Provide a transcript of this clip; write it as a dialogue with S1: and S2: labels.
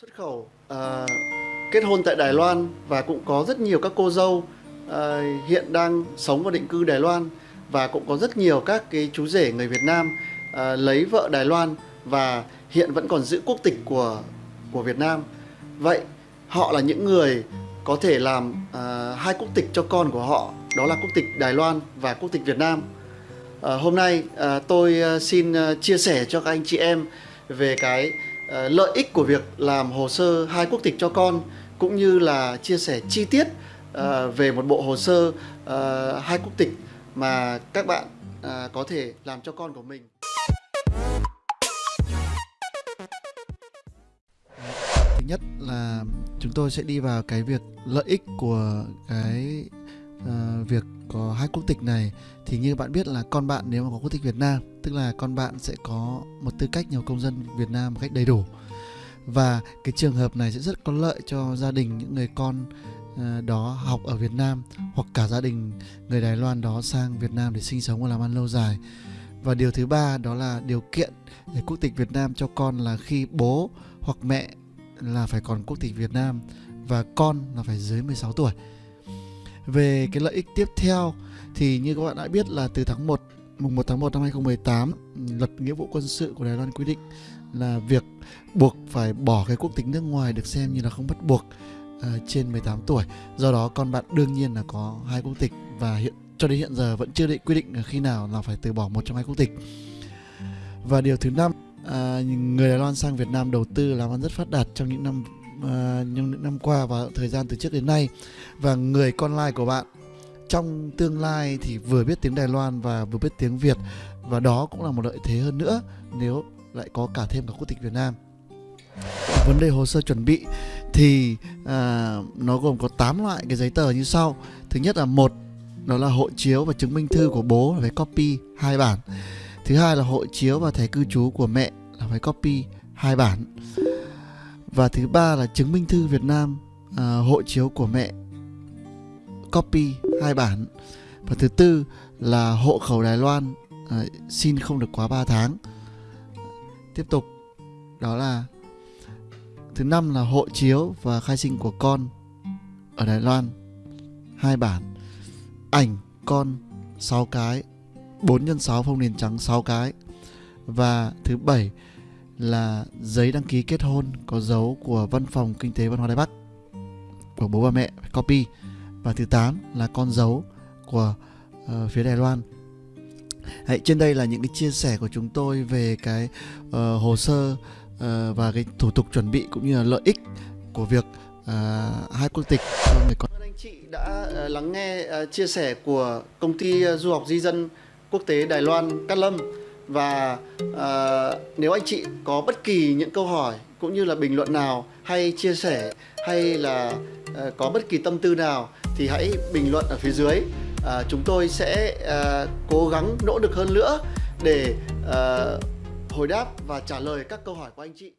S1: xuất khẩu à, kết hôn tại Đài Loan và cũng có rất nhiều các cô dâu à, hiện đang sống và định cư Đài Loan và cũng có rất nhiều các cái chú rể người Việt Nam à, lấy vợ Đài Loan và hiện vẫn còn giữ quốc tịch của của Việt Nam. Vậy họ là những người có thể làm à, hai quốc tịch cho con của họ, đó là quốc tịch Đài Loan và quốc tịch Việt Nam. À, hôm nay à, tôi xin chia sẻ cho các anh chị em về cái Ờ, lợi ích của việc làm hồ sơ hai quốc tịch cho con cũng như là chia sẻ chi tiết ờ, về một bộ hồ sơ ờ, hai quốc tịch mà các bạn có thể làm cho con của mình. Thứ nhất là chúng tôi sẽ đi vào cái việc lợi ích của cái uh, việc có hai quốc tịch này, thì như bạn biết là con bạn nếu mà có quốc tịch Việt Nam, tức là con bạn sẽ có một tư cách nhiều công dân Việt Nam một cách đầy đủ và cái trường hợp này sẽ rất có lợi cho gia đình những người con ờ, đó học ở Việt Nam hoặc cả gia đình người Đài Loan đó sang Việt Nam để sinh sống và làm ăn lâu dài và điều thứ ba đó là điều kiện để quốc tịch Việt Nam cho con là khi bố hoặc mẹ là phải còn quốc tịch Việt Nam và con là phải dưới 16 tuổi. Về cái lợi ích tiếp theo thì như các bạn đã biết là từ tháng 1 mùng 1 tháng 1 năm 2018 luật nghĩa vụ quân sự của Đài Loan quy định là việc buộc phải bỏ cái quốc tịch nước ngoài được xem như là không bắt buộc uh, trên 18 tuổi. Do đó con bạn đương nhiên là có hai quốc tịch và hiện cho đến hiện giờ vẫn chưa định quy định khi nào là phải từ bỏ một trong hai quốc tịch. Và điều thứ năm à, người Đài Loan sang Việt Nam đầu tư làm ăn rất phát đạt trong những năm à, những năm qua và thời gian từ trước đến nay. Và người con lai của bạn trong tương lai thì vừa biết tiếng Đài Loan và vừa biết tiếng Việt. Và đó cũng là một lợi thế hơn nữa nếu lại có cả thêm cả quốc tịch Việt Nam. Vấn đề hồ sơ chuẩn bị thì à, nó gồm có 8 loại cái giấy tờ như sau. Thứ nhất là một đó là hộ chiếu và chứng minh thư của bố là phải copy hai bản. Thứ hai là hộ chiếu và thẻ cư trú của mẹ là phải copy hai bản và thứ ba là chứng minh thư Việt Nam à, hộ chiếu của mẹ. Copy hai bản. Và thứ tư là hộ khẩu Đài Loan à, xin không được quá 3 tháng. Tiếp tục đó là thứ năm là hộ chiếu và khai sinh của con ở Đài Loan. Hai bản. Ảnh con 6 cái. 4 x 6 phong nền trắng 6 cái. Và thứ bảy là giấy đăng ký kết hôn có dấu của văn phòng kinh tế văn hóa Đài Bắc của bố và mẹ copy. Và thứ 8 là con dấu của uh, phía Đài Loan. Hãy, trên đây là những cái chia sẻ của chúng tôi về cái uh, hồ sơ uh, và cái thủ tục chuẩn bị cũng như là lợi ích của việc uh, hai quốc tịch cho người con. Anh chị đã uh, lắng nghe uh, chia sẻ của công ty uh, du học di dân quốc tế Đài Loan Cát Lâm và à, nếu anh chị có bất kỳ những câu hỏi cũng như là bình luận nào hay chia sẻ hay là à, có bất kỳ tâm tư nào thì hãy bình luận ở phía dưới. À, chúng tôi sẽ à, cố gắng nỗ lực hơn nữa để à, hồi đáp và trả lời các câu hỏi của anh chị.